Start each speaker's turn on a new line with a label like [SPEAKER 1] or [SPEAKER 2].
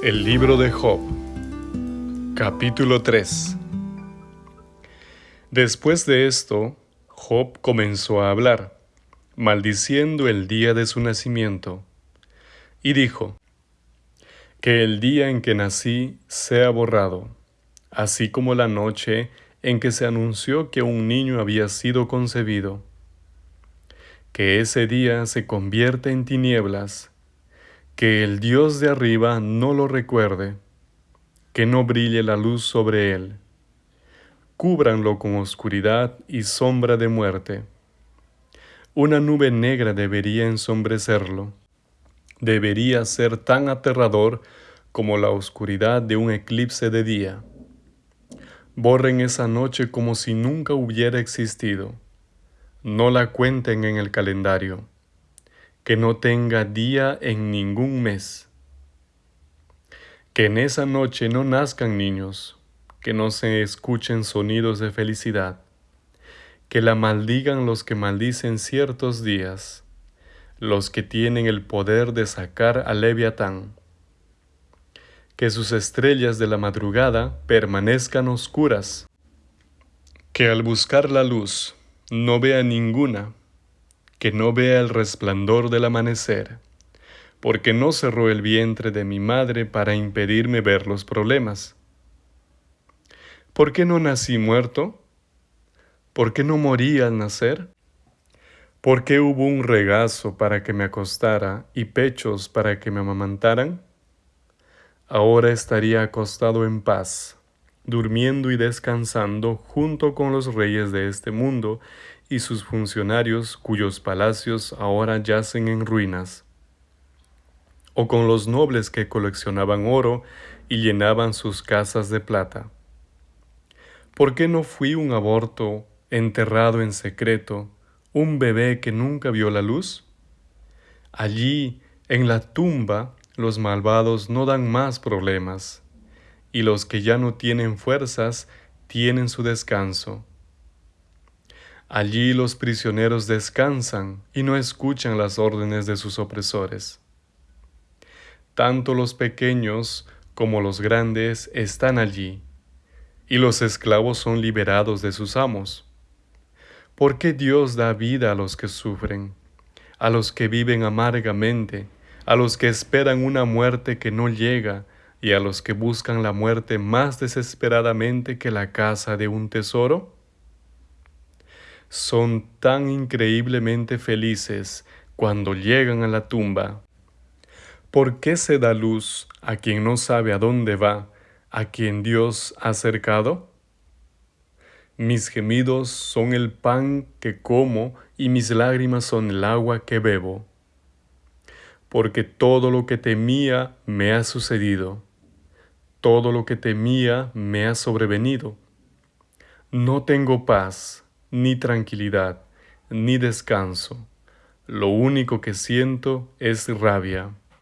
[SPEAKER 1] El libro de Job Capítulo 3 Después de esto, Job comenzó a hablar, maldiciendo el día de su nacimiento, y dijo, Que el día en que nací sea borrado, así como la noche en que se anunció que un niño había sido concebido. Que ese día se convierta en tinieblas, que el Dios de arriba no lo recuerde, que no brille la luz sobre él. Cúbranlo con oscuridad y sombra de muerte. Una nube negra debería ensombrecerlo. Debería ser tan aterrador como la oscuridad de un eclipse de día. Borren esa noche como si nunca hubiera existido. No la cuenten en el calendario que no tenga día en ningún mes. Que en esa noche no nazcan niños, que no se escuchen sonidos de felicidad, que la maldigan los que maldicen ciertos días, los que tienen el poder de sacar a Leviatán. Que sus estrellas de la madrugada permanezcan oscuras, que al buscar la luz no vea ninguna, que no vea el resplandor del amanecer, porque no cerró el vientre de mi madre para impedirme ver los problemas. ¿Por qué no nací muerto? ¿Por qué no morí al nacer? ¿Por qué hubo un regazo para que me acostara y pechos para que me amamantaran? Ahora estaría acostado en paz, durmiendo y descansando junto con los reyes de este mundo y sus funcionarios cuyos palacios ahora yacen en ruinas, o con los nobles que coleccionaban oro y llenaban sus casas de plata. ¿Por qué no fui un aborto enterrado en secreto, un bebé que nunca vio la luz? Allí, en la tumba, los malvados no dan más problemas, y los que ya no tienen fuerzas tienen su descanso. Allí los prisioneros descansan y no escuchan las órdenes de sus opresores. Tanto los pequeños como los grandes están allí, y los esclavos son liberados de sus amos. ¿Por qué Dios da vida a los que sufren, a los que viven amargamente, a los que esperan una muerte que no llega, y a los que buscan la muerte más desesperadamente que la casa de un tesoro? Son tan increíblemente felices cuando llegan a la tumba. ¿Por qué se da luz a quien no sabe a dónde va, a quien Dios ha cercado? Mis gemidos son el pan que como y mis lágrimas son el agua que bebo. Porque todo lo que temía me ha sucedido, todo lo que temía me ha sobrevenido. No tengo paz, ni tranquilidad, ni descanso. Lo único que siento es rabia.